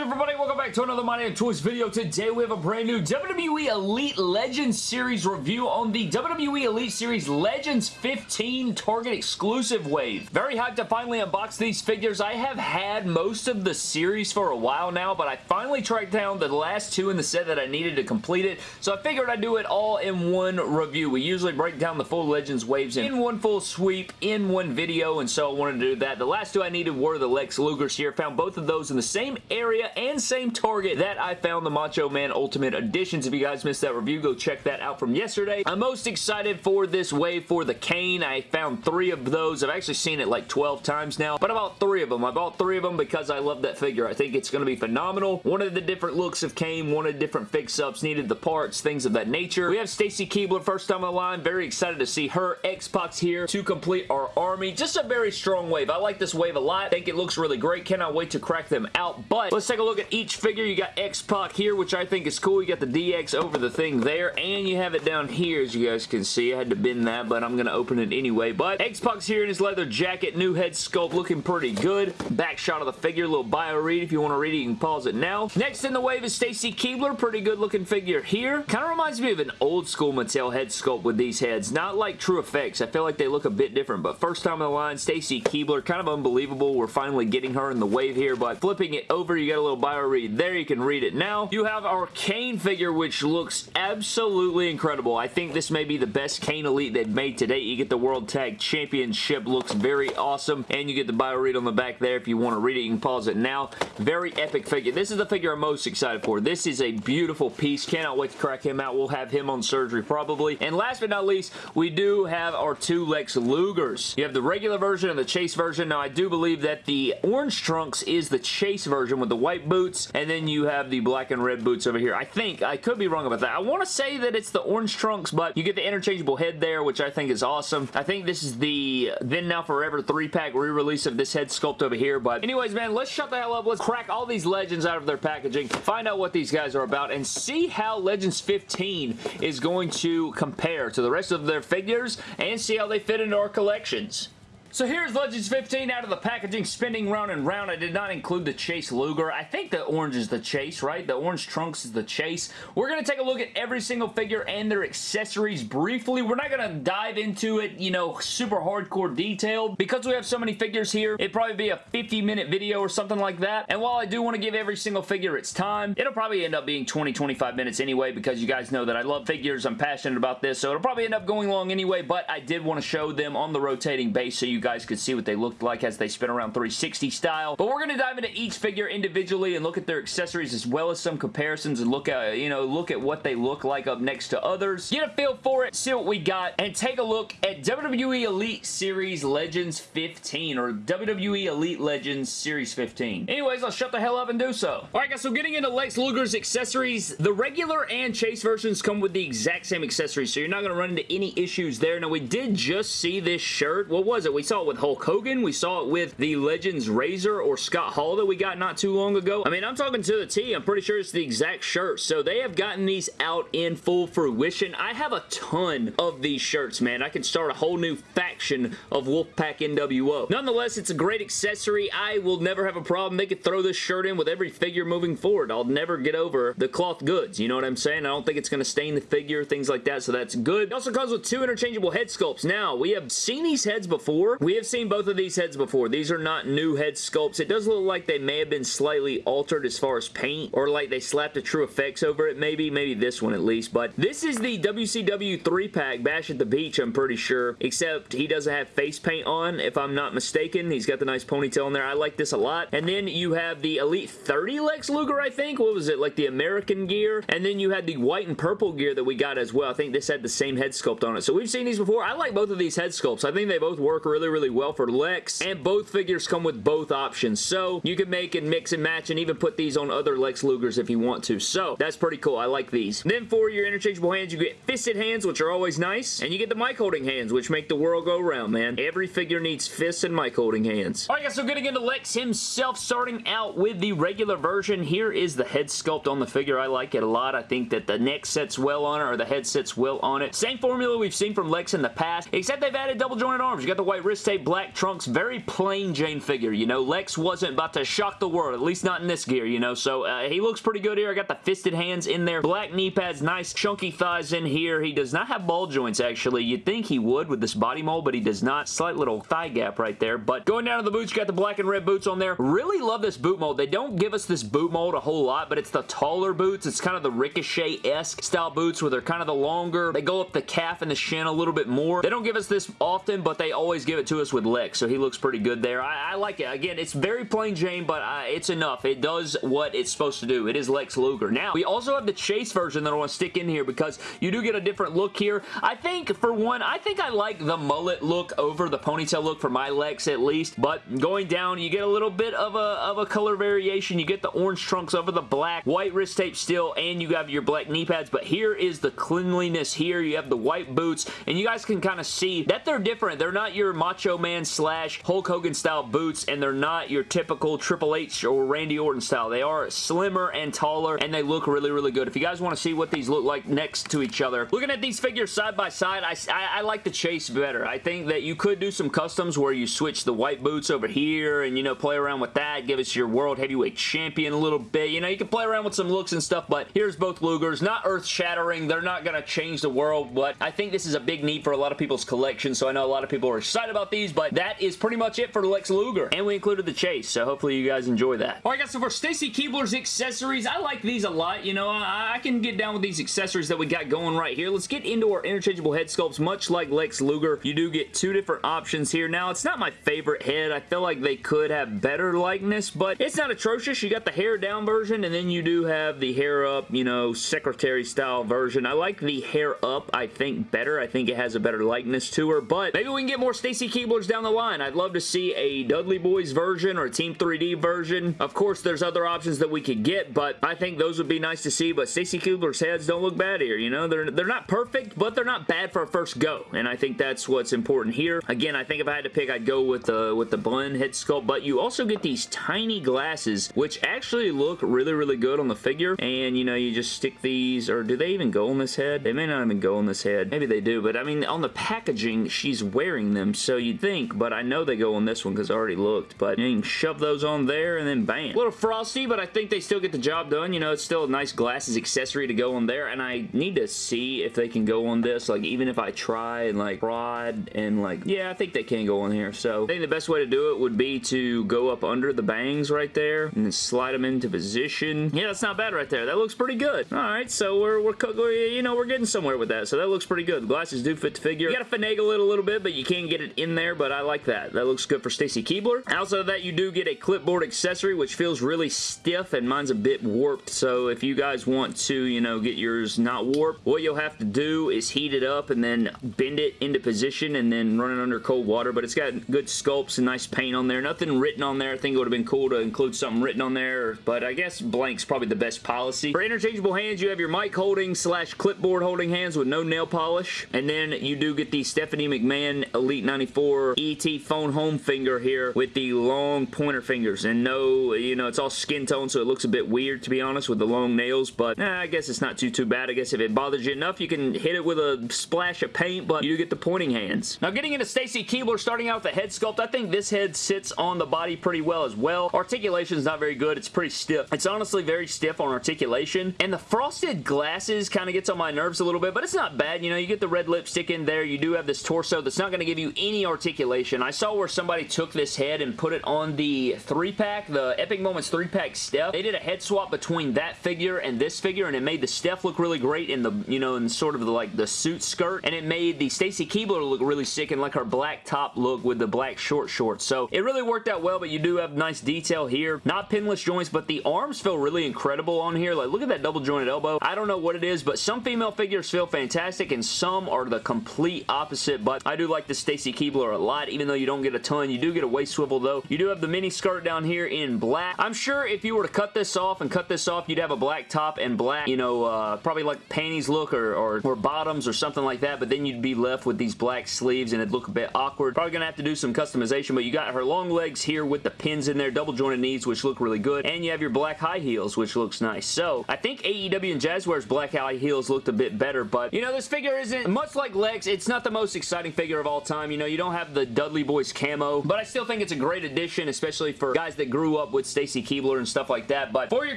good everybody? Welcome back to another My Damn Toys video. Today we have a brand new WWE Elite Legends Series review on the WWE Elite Series Legends 15 Target exclusive wave. Very hyped to finally unbox these figures. I have had most of the series for a while now, but I finally tracked down the last two in the set that I needed to complete it, so I figured I'd do it all in one review. We usually break down the full Legends waves in one full sweep in one video, and so I wanted to do that. The last two I needed were the Lex Lugers here. Found both of those in the same area and same Target that I found the Macho Man Ultimate Editions. If you guys missed that review, go check that out from yesterday. I'm most excited for this wave for the Kane. I found three of those. I've actually seen it like 12 times now, but I bought three of them. I bought three of them because I love that figure. I think it's going to be phenomenal. One of the different looks of Kane, one of the different fix-ups, needed the parts, things of that nature. We have Stacy Keibler first time on the line. Very excited to see her. X-Pac here to complete our army. Just a very strong wave. I like this wave a lot. I think it looks really great. Cannot wait to crack them out, but let's take a look at each figure. You got X-Pac here, which I think is cool. You got the DX over the thing there, and you have it down here, as you guys can see. I had to bend that, but I'm going to open it anyway. But X-Pac's here in his leather jacket, new head sculpt, looking pretty good. Back shot of the figure, little bio read. If you want to read it, you can pause it now. Next in the wave is Stacy Keibler, pretty good looking figure here. Kind of reminds me of an old school Mattel head sculpt with these heads. Not like True Effects. I feel like they look a bit different, but first time on the line, Stacy Keibler, kind of unbelievable. We're finally getting her in the wave here, but flipping it over, you got a little bio read there. You can read it now. You have our Kane figure, which looks absolutely incredible. I think this may be the best Kane Elite they've made to date. You get the World Tag Championship. Looks very awesome, and you get the bio read on the back there. If you want to read it, you can pause it now. Very epic figure. This is the figure I'm most excited for. This is a beautiful piece. Cannot wait to crack him out. We'll have him on surgery probably. And last but not least, we do have our two Lex Lugers. You have the regular version and the Chase version. Now, I do believe that the orange trunks is the Chase version with the white boots, and then you have the black and red boots over here. I think, I could be wrong about that. I want to say that it's the orange trunks, but you get the interchangeable head there, which I think is awesome. I think this is the Then Now Forever 3-pack re-release of this head sculpt over here, but anyways, man, let's shut the hell up. Let's crack all these Legends out of their packaging, find out what these guys are about, and see how Legends 15 is going to compare to the rest of their figures, and see how they fit into our collections. So here's Legends 15 out of the packaging, spinning round and round. I did not include the Chase Luger. I think the orange is the Chase, right? The orange trunks is the Chase. We're going to take a look at every single figure and their accessories briefly. We're not going to dive into it, you know, super hardcore detail. Because we have so many figures here, it'd probably be a 50 minute video or something like that. And while I do want to give every single figure its time, it'll probably end up being 20-25 minutes anyway because you guys know that I love figures. I'm passionate about this, so it'll probably end up going long anyway, but I did want to show them on the rotating base so you you guys could see what they looked like as they spin around 360 style. But we're going to dive into each figure individually and look at their accessories as well as some comparisons and look at, you know, look at what they look like up next to others. Get a feel for it, see what we got, and take a look at WWE Elite Series Legends 15 or WWE Elite Legends Series 15. Anyways, I'll shut the hell up and do so. Alright guys, so getting into Lex Luger's accessories, the regular and Chase versions come with the exact same accessories, so you're not going to run into any issues there. Now, we did just see this shirt. What was it? We saw it with Hulk Hogan. We saw it with the Legends Razor or Scott Hall that we got not too long ago. I mean, I'm talking to the T. I'm pretty sure it's the exact shirt. So they have gotten these out in full fruition. I have a ton of these shirts, man. I can start a whole new faction of Wolfpack NWO. Nonetheless, it's a great accessory. I will never have a problem. They could throw this shirt in with every figure moving forward. I'll never get over the cloth goods. You know what I'm saying? I don't think it's going to stain the figure, things like that, so that's good. It also comes with two interchangeable head sculpts. Now, we have seen these heads before. We have seen both of these heads before. These are not new head sculpts. It does look like they may have been slightly altered as far as paint or like they slapped a true effects over it maybe. Maybe this one at least. But this is the WCW 3-pack Bash at the Beach I'm pretty sure. Except he doesn't have face paint on if I'm not mistaken. He's got the nice ponytail in there. I like this a lot. And then you have the Elite 30 Lex Luger I think. What was it? Like the American gear. And then you had the white and purple gear that we got as well. I think this had the same head sculpt on it. So we've seen these before. I like both of these head sculpts. I think they both work really really well for Lex, and both figures come with both options, so you can make and mix and match and even put these on other Lex Lugers if you want to, so that's pretty cool. I like these. Then for your interchangeable hands, you get fisted hands, which are always nice, and you get the mic holding hands, which make the world go round, man. Every figure needs fists and mic holding hands. Alright guys, so getting into Lex himself, starting out with the regular version, here is the head sculpt on the figure. I like it a lot. I think that the neck sits well on it, or the head sits well on it. Same formula we've seen from Lex in the past, except they've added double jointed arms. You got the white wrist wrist tape, black trunks, very plain Jane figure, you know. Lex wasn't about to shock the world, at least not in this gear, you know, so uh, he looks pretty good here. I got the fisted hands in there, black knee pads, nice chunky thighs in here. He does not have ball joints, actually. You'd think he would with this body mold, but he does not. Slight little thigh gap right there, but going down to the boots, you got the black and red boots on there. Really love this boot mold. They don't give us this boot mold a whole lot, but it's the taller boots. It's kind of the Ricochet-esque style boots where they're kind of the longer. They go up the calf and the shin a little bit more. They don't give us this often, but they always give it to us with Lex, so he looks pretty good there. I, I like it. Again, it's very plain Jane, but uh, it's enough. It does what it's supposed to do. It is Lex Luger. Now, we also have the Chase version that I want to stick in here because you do get a different look here. I think, for one, I think I like the mullet look over the ponytail look for my Lex at least, but going down, you get a little bit of a, of a color variation. You get the orange trunks over the black, white wrist tape still, and you have your black knee pads, but here is the cleanliness here. You have the white boots, and you guys can kind of see that they're different. They're not your Macho Man slash Hulk Hogan style boots, and they're not your typical Triple H or Randy Orton style. They are slimmer and taller, and they look really, really good. If you guys want to see what these look like next to each other, looking at these figures side by side, I, I, I like the Chase better. I think that you could do some customs where you switch the white boots over here and, you know, play around with that. Give us your World Heavyweight Champion a little bit. You know, you can play around with some looks and stuff, but here's both Lugers. Not earth-shattering. They're not going to change the world, but I think this is a big need for a lot of people's collection, so I know a lot of people are excited about these, but that is pretty much it for Lex Luger. And we included the Chase, so hopefully you guys enjoy that. Alright guys, so for Stacy Keibler's accessories, I like these a lot. You know, I, I can get down with these accessories that we got going right here. Let's get into our interchangeable head sculpts. Much like Lex Luger, you do get two different options here. Now, it's not my favorite head. I feel like they could have better likeness, but it's not atrocious. You got the hair down version, and then you do have the hair up, you know, secretary style version. I like the hair up, I think, better. I think it has a better likeness to her, but maybe we can get more Stacy Keiblers down the line. I'd love to see a Dudley Boys version or a Team 3D version. Of course, there's other options that we could get, but I think those would be nice to see, but Stacy Keibler's heads don't look bad here, you know? They're, they're not perfect, but they're not bad for a first go, and I think that's what's important here. Again, I think if I had to pick, I'd go with the, with the blend head sculpt, but you also get these tiny glasses, which actually look really, really good on the figure, and, you know, you just stick these, or do they even go on this head? They may not even go on this head. Maybe they do, but I mean, on the packaging, she's wearing them, so you'd think, but I know they go on this one because I already looked, but you can shove those on there, and then bam. A little frosty, but I think they still get the job done. You know, it's still a nice glasses accessory to go on there, and I need to see if they can go on this, like, even if I try and, like, prod, and, like, yeah, I think they can go on here, so I think the best way to do it would be to go up under the bangs right there, and then slide them into position. Yeah, that's not bad right there. That looks pretty good. Alright, so we're, we're, you know, we're getting somewhere with that, so that looks pretty good. The glasses do fit the figure. You gotta finagle it a little bit, but you can get it in there, but I like that. That looks good for Stacy Keibler. Outside of that, you do get a clipboard accessory, which feels really stiff, and mine's a bit warped, so if you guys want to, you know, get yours not warped, what you'll have to do is heat it up and then bend it into position and then run it under cold water, but it's got good sculpts and nice paint on there. Nothing written on there. I think it would have been cool to include something written on there, but I guess blank's probably the best policy. For interchangeable hands, you have your mic holding slash clipboard holding hands with no nail polish, and then you do get the Stephanie McMahon Elite 94 ET phone home finger here with the long pointer fingers, and no, you know, it's all skin tone, so it looks a bit weird, to be honest, with the long nails, but I guess it's not too, too bad. I guess if it bothers you enough, you can hit it with a splash of paint, but you get the pointing hands. Now, getting into Stacy Keibler, starting out with the head sculpt, I think this head sits on the body pretty well as well. Articulation is not very good. It's pretty stiff. It's honestly very stiff on articulation, and the frosted glasses kind of gets on my nerves a little bit, but it's not bad. You know, you get the red lipstick in there. You do have this torso that's not going to give you any articulation. I saw where somebody took this head and put it on the 3-pack, the Epic Moments 3-pack Steph. They did a head swap between that figure and this figure, and it made the Steph look really great in the, you know, in sort of the, like, the suit skirt, and it made the Stacy Keibler look really sick and like her black top look with the black short shorts. So, it really worked out well, but you do have nice detail here. Not pinless joints, but the arms feel really incredible on here. Like, look at that double jointed elbow. I don't know what it is, but some female figures feel fantastic, and some are the complete opposite, but I do like the Stacy Keibler a lot, even though you don't get a ton. You do get a waist swivel, though. You do have the mini skirt down here in black. I'm sure if you were to cut this off and cut this off, you'd have a black top and black, you know, uh, probably like panties look or, or, or bottoms or something like that, but then you'd be left with these black sleeves and it'd look a bit awkward. Probably gonna have to do some customization, but you got her long legs here with the pins in there, double jointed knees, which look really good, and you have your black high heels, which looks nice. So, I think AEW and Jazwares black high heels looked a bit better, but, you know, this figure isn't, much like Lex, it's not the most exciting figure of all time. You know, you don't don't have the Dudley Boys camo, but I still think it's a great addition, especially for guys that grew up with Stacy Keibler and stuff like that. But for your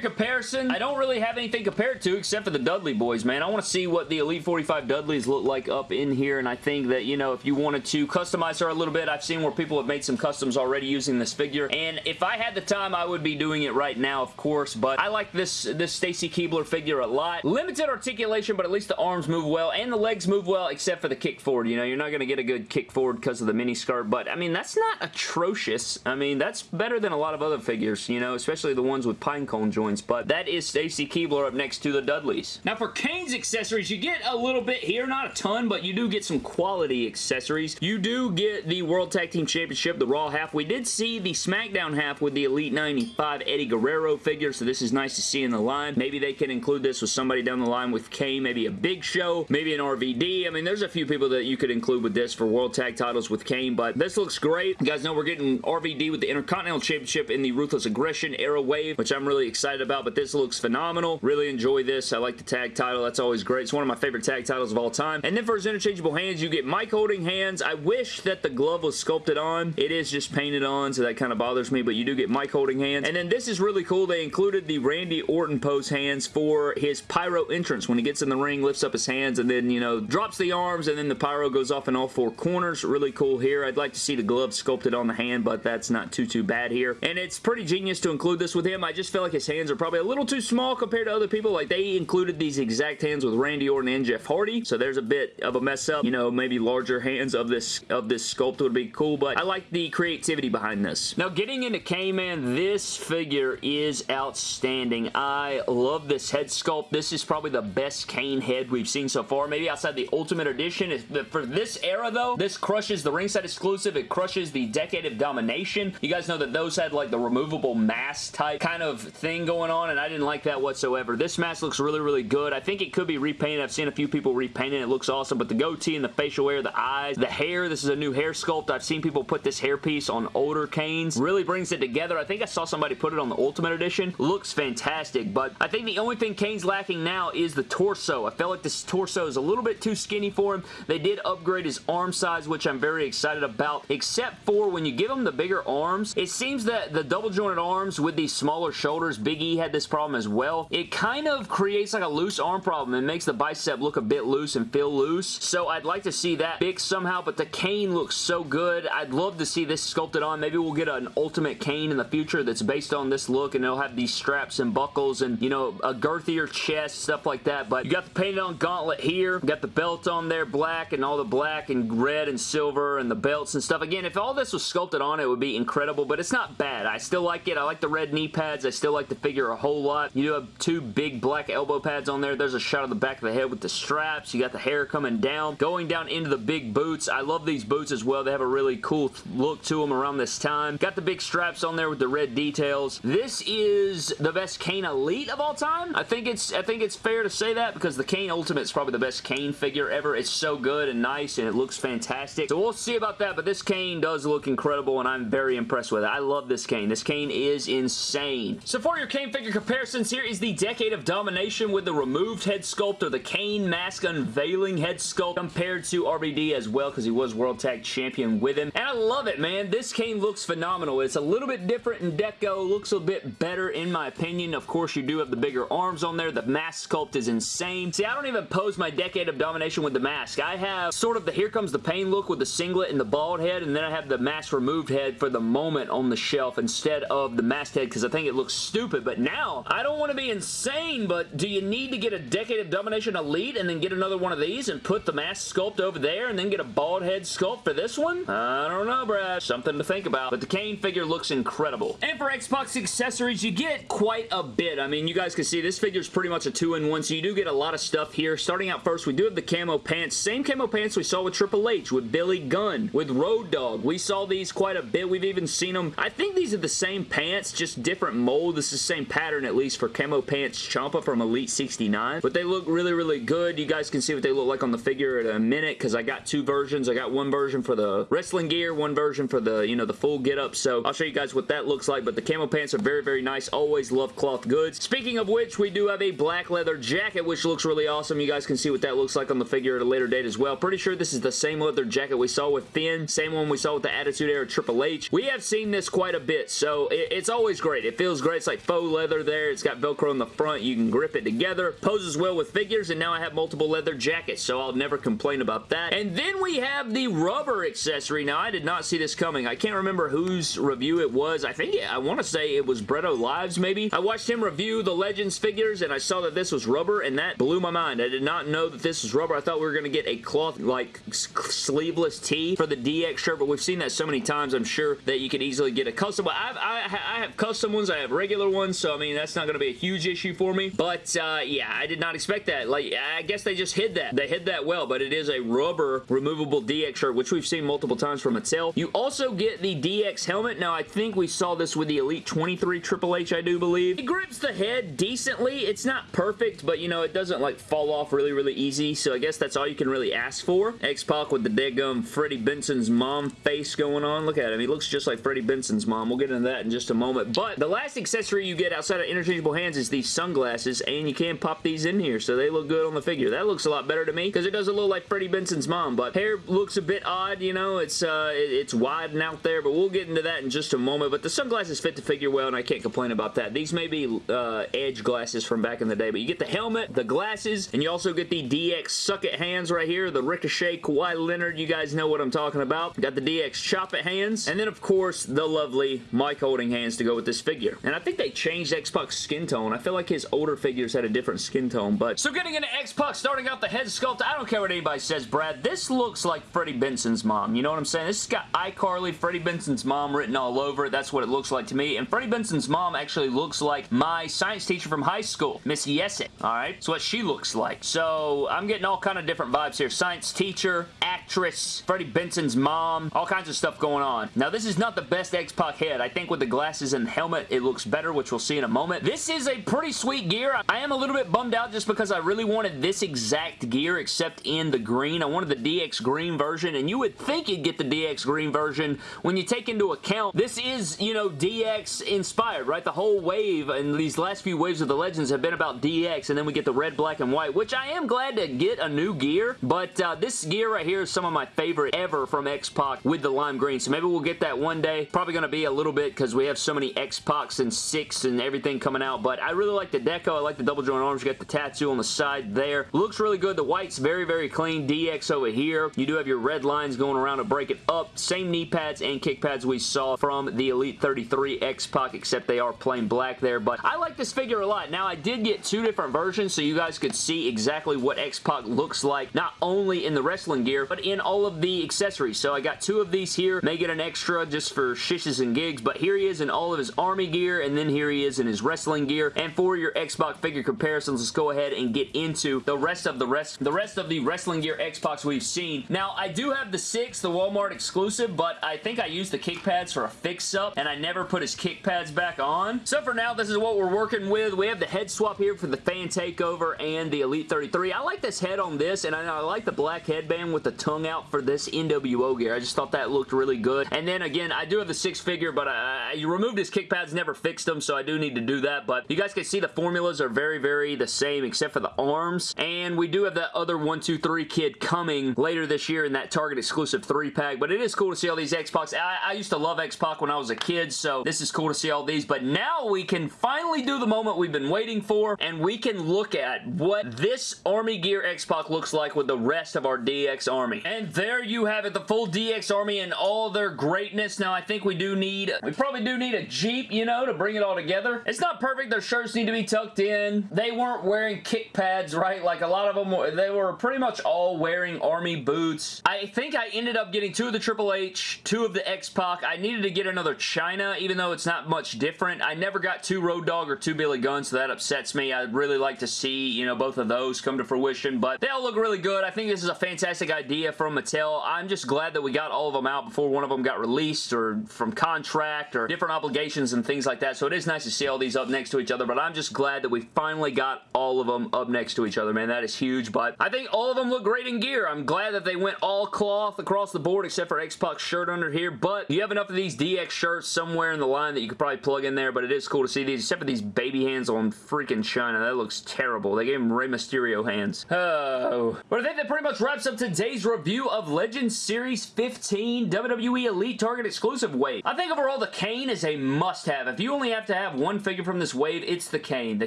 comparison, I don't really have anything compared to except for the Dudley Boys, man. I want to see what the Elite 45 Dudleys look like up in here, and I think that, you know, if you wanted to customize her a little bit, I've seen where people have made some customs already using this figure, and if I had the time, I would be doing it right now, of course, but I like this, this Stacy Keibler figure a lot. Limited articulation, but at least the arms move well, and the legs move well, except for the kick forward. You know, you're not going to get a good kick forward because the mini skirt, but, I mean, that's not atrocious. I mean, that's better than a lot of other figures, you know, especially the ones with pinecone joints, but that is Stacy Keibler up next to the Dudleys. Now, for Kane's accessories, you get a little bit here, not a ton, but you do get some quality accessories. You do get the World Tag Team Championship, the Raw half. We did see the SmackDown half with the Elite 95 Eddie Guerrero figure, so this is nice to see in the line. Maybe they can include this with somebody down the line with Kane, maybe a Big Show, maybe an RVD. I mean, there's a few people that you could include with this for World Tag titles with Kane, but this looks great. You guys know we're getting RVD with the Intercontinental Championship in the Ruthless Aggression Era Wave, which I'm really excited about, but this looks phenomenal. Really enjoy this. I like the tag title. That's always great. It's one of my favorite tag titles of all time. And then for his interchangeable hands, you get mic holding hands. I wish that the glove was sculpted on. It is just painted on, so that kind of bothers me, but you do get mic holding hands. And then this is really cool. They included the Randy Orton pose hands for his pyro entrance. When he gets in the ring, lifts up his hands, and then, you know, drops the arms, and then the pyro goes off in all four corners. Really cool here. I'd like to see the glove sculpted on the hand, but that's not too, too bad here. And it's pretty genius to include this with him. I just feel like his hands are probably a little too small compared to other people. Like, they included these exact hands with Randy Orton and Jeff Hardy, so there's a bit of a mess up. You know, maybe larger hands of this of this sculpt would be cool, but I like the creativity behind this. Now, getting into K-Man, this figure is outstanding. I love this head sculpt. This is probably the best Kane head we've seen so far, maybe outside the Ultimate Edition. For this era, though, this crushes the ringside exclusive. It crushes the Decade of Domination. You guys know that those had like the removable mask type kind of thing going on, and I didn't like that whatsoever. This mask looks really, really good. I think it could be repainted. I've seen a few people repaint it. Looks awesome, but the goatee and the facial hair, the eyes, the hair, this is a new hair sculpt. I've seen people put this hairpiece on older Kanes. Really brings it together. I think I saw somebody put it on the Ultimate Edition. Looks fantastic, but I think the only thing Kane's lacking now is the torso. I felt like this torso is a little bit too skinny for him. They did upgrade his arm size, which I'm very excited about, except for when you give him the bigger arms, it seems that the double jointed arms with these smaller shoulders, Big E had this problem as well, it kind of creates like a loose arm problem. It makes the bicep look a bit loose and feel loose, so I'd like to see that fixed somehow, but the Kane looks so good. I'd love to see this sculpted on. Maybe we'll get an Ultimate Kane in the future that's based on this look, and it'll have these straps and buckles and, you know, a girthier chest, stuff like that, but you got the painted on gauntlet here, got the belt on there, black, and all the black and red and silver and the belts and stuff. Again, if all this was sculpted on, it would be incredible, but it's not bad. I still like it. I like the red knee pads. I still like the figure a whole lot. You do have two big black elbow pads on there. There's a shot of the back of the head with the straps. You got the hair coming down, going down into the big boots. I love these boots as well. They have a really cool look to them around this time. Got the big straps on there with the red details. This is the best Kane Elite of all time. I think it's I think it's fair to say that because the Kane Ultimate is probably the best Kane figure ever. It's so good and nice and it looks fantastic. So we'll see about that, but this Kane does look incredible and I'm very impressed with it. I love this Kane. This Kane is insane. So for your Kane figure comparisons, here is the Decade of Domination with the removed head sculpt or the Kane mask unveiling head sculpt compared to RVD as well because he was World Tag Champion with him. And I love it, man. This Kane looks phenomenal. It's a little bit different in deco. Looks a bit better in my opinion. Of course, you do have the bigger arms on there. The mask sculpt is insane. See, I don't even pose my Decade of Domination with the mask. I have sort of the Here Comes the Pain look with the singlet and the bald head, and then I have the mask removed head for the moment on the shelf instead of the masked head because I think it looks stupid. But now, I don't want to be insane, but do you need to get a Decade of Domination Elite and then get another one of these and put the mask sculpt over there and then get a bald head sculpt for this one? I don't know, Brad. Something to think about. But the Kane figure looks incredible. And for X-Pac's accessories, you get quite a bit. I mean, you guys can see this figure is pretty much a two-in-one, so you do get a lot of stuff here. Starting out first, we do have the camo pants. Same camo pants we saw with Triple H, with Billy Gunn, with Road Dogg. We saw these quite a bit. We've even seen them. I think these are the same pants, just different mold. This is the same pattern, at least, for camo pants Champa from Elite 69. But they look really, really good. You guys can see what they look like on the figure in a minute, because I got two versions. I got one version for the wrestling gear, one version for the, you know, the full get-up. So I'll show you guys what that looks like. But the camo pants are very, very nice. Always love cloth goods. Speaking of which, we do have a black leather jacket, which looks really awesome. You guys can see what that looks like on the figure at a later date as well. Pretty sure this is the same leather jacket we saw with Finn, same one we saw with the Attitude Era Triple H. We have seen this quite a bit, so it, it's always great. It feels great. It's like faux leather there. It's got Velcro in the front. You can grip it together. Poses well with figures, and now I have multiple leather jackets, so I'll never complain about that. And then we have the rubber accessory. Now, I did not see this coming. I can't remember whose review it was. I think, I want to say it was Bretto Lives, maybe. I watched him review the Legends figures, and I saw that this was rubber, and that blew my mind. I did not know that this was rubber. I thought we were going to get a cloth, like, sleeveless tee for the DX shirt, but we've seen that so many times, I'm sure that you could easily get a custom. I have, I, I have custom ones. I have regular ones, so, I mean, that's not going to be a huge issue for me, but, uh, yeah, I did not expect that. Like, I guess they just hid that. They hid that well, but it is a rubber removable DX shirt, which we've seen multiple times from Mattel. You also get the DX helmet. Now, I think we saw this with the Elite 23 Triple H, I do believe. It grips the head decently. It's not perfect, but, you know, it doesn't, like, fall off really, really easy, so I guess that's all you can really ask for. X-Pac with the deadgum Freddie Benson's mom face going on. Look at him. He looks just like Freddie Benson's mom. We'll get into that in just a moment, but the last accessory you get outside of interchangeable hands is these sunglasses, and you can pop these in here, so they look good on the figure. That looks a lot better to me, because it does a little like Freddie Benson's mom, but hair looks a bit odd, you know, it's uh, it's wide and out there, but we'll get into that in just a moment, but the sunglasses fit the figure well, and I can't complain about that. These may be uh, edge glasses from back in the day, but you get the helmet, the glasses, and you also get the DX Suck It hands right here, the Ricochet Kawhi Leonard, you guys know what I'm talking about. Got the DX Chop It hands, and then of course, the lovely mic holding hands to go with this figure. And I think they changed X-Pac's skin tone. I feel like his older figures had a different skin tone, but... So getting into X-Pac, starting out the head sculpt, I don't care what anybody says, Brad. This looks like Freddie Benson's mom. You know what I'm saying? This has got iCarly, Freddie Benson's mom written all over it. That's what it looks like to me. And Freddie Benson's mom actually looks like my science teacher from high school, Miss Yesset. Alright? That's what she looks like. So, I'm getting all kind of different vibes here. Science teacher, actress, Freddie Benson's mom, all kinds of stuff going on. Now, this is not the best X-Pac head. I think with the glasses and the helmet, it looks better, which we'll see in a moment. This is a pretty sweet gear. I am a little bit bummed out just because I really wanted this exact gear except in the green. I wanted the DX green version, and you would think you'd get the DX green version when you take into account this is, you know, DX inspired, right? The whole wave and these last few waves of the Legends have been about DX, and then we get the red, black, and white, which I am glad to get a new gear, but uh, this gear right here is some of my favorite ever from X-Pac with the lime green, so maybe we'll get that one day. Probably going to be a little bit because we have so many X-Pacs and six and everything coming out, but I really like the deco. I like the double joint arms. You got the tattoo on the side there. Looks really good. The white's very, very clean. DX over here. You do have your red lines going around to break it up. Same knee pads and kick pads we saw from the Elite 33 X-Pac, except they are plain black there, but I like this figure a lot. Now, I did get two different versions, so you guys could see exactly what X-Pac looks like, not only in the wrestling gear, but in all of the accessories. So I got two of these here. May get an extra just for shishes and gigs, but here he is in all of his army gear, and then here he is in his wrestling gear. And for your X-Pac figure comparisons, let's go ahead and get into the rest of the rest the rest of the wrestling gear X-Pacs we've seen. Now, I do have the 6, the Walmart exclusive, but I think I used the kick pads for a fix-up, and I never put his kick pads back on. So for now, this is what we're working with. We have the head swap here for the fan takeover and the Elite 33. I like this head on this, and I, I like the black headband with the tongue out for this NWO gear. I just thought that looked really good. And then again, I do have the six figure, but I, I removed his kick pads, never fixed them, so I do need to do that. But you guys can see the formulas are very, very the same except for the arms. And we do have that other 1, 2, 3 kid coming later this year in that Target exclusive 3-pack. But it is cool to see all these X-Pacs. I, I used to love X-Pac when I was a kid, so this is cool to see all these. But now we can finally do the moment we've been waiting for, and we can look at what this Army Gear X-Pac looks like with the rest of our DX Army. And there you have it, the full DX Army and all their greatness. Now, I think we do need, we probably do need a Jeep, you know, to bring it all together. It's not perfect. Their shirts need to be tucked in. They weren't wearing kick pads, right? Like a lot of them, were, they were pretty much all wearing Army boots. I think I ended up getting two of the Triple H, two of the X-Pac. I needed to get another Chyna, even though it's not much different. I never got two Road Dogg or two Billy Gunn, so that upsets me. I'd really like to see, you know, both of those come to fruition, but they all look really good. I think this is a fantastic idea from Mattel. I'm just glad that we got all of them out before one of them got released or from contract or different obligations and things like that, so it is nice to see all these up next to each other, but I'm just glad that we finally got all of them up next to each other, man. That is huge, but I think all of them look great in gear. I'm glad that they went all cloth across the board except for X-Pac's shirt under here, but you have enough of these DX shirts somewhere in the line that you could probably plug in there, but it is cool to see these, except for these baby hands on freaking Chyna. That looks terrible. They gave him Rey Mysterio hands. Oh. But I think that pretty much wraps up today's review of Series 15 WWE Elite Target exclusive wave. I think overall the Kane is a must-have. If you only have to have one figure from this wave, it's the Kane. The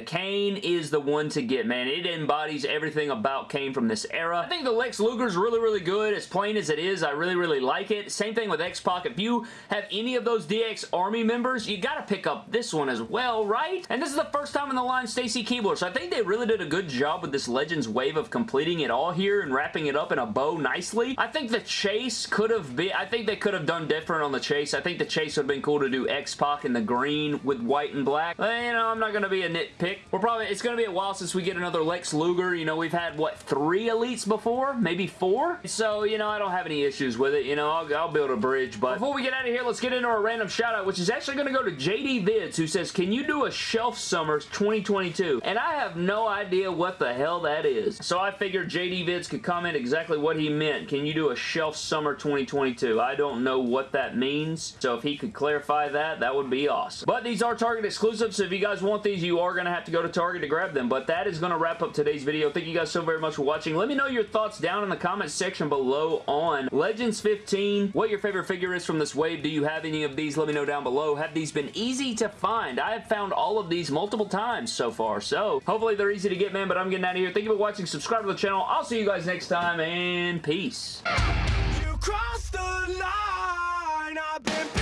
Kane is the one to get, man. It embodies everything about Kane from this era. I think the Lex Luger is really, really good. As plain as it is, I really, really like it. Same thing with X-Pac. If you have any of those DX Army members, you gotta pick up this one as well, right? And this is the first time in the line Stacy Keibler, so I think they really did a good job with this Legends wave of completing it all here and wrapping it up in a bow nicely. I think the chase could have been, I think they could have done different on the chase. I think the chase would have been cool to do X-Pac in the green with white and black. But, you know, I'm not going to be a nitpick. We're probably, it's going to be a while since we get another Lex Luger. You know, we've had, what, three elites before? Maybe four? So, you know, I don't have any issues with it. You know, I'll, I'll build a bridge. But before we get out of here, let's get into our random shout out, which is actually going to go to JD Vids, who says, can you do a Shelf Summers 2022? And I have no idea what the hell that is. So I figured JD Vids could comment exactly what he meant. Can you do a Shelf Summer 2022? I don't know what that means. So if he could clarify that, that would be awesome. But these are Target exclusives, so if you guys want these, you are going to have to go to Target to grab them. But that is going to wrap up today's video. Thank you guys so very much for watching. Let me know your thoughts down in the comment section below on Legends 15, what your favorite figure is from this wave. Do you have any of these? Let me know down below. Have these been easy to find? I have found all of these multiple times so far, so hopefully they're easy to get, man, but I'm getting out of here. Thank you for watching. Subscribe to the channel. I'll see you guys next time, and peace. No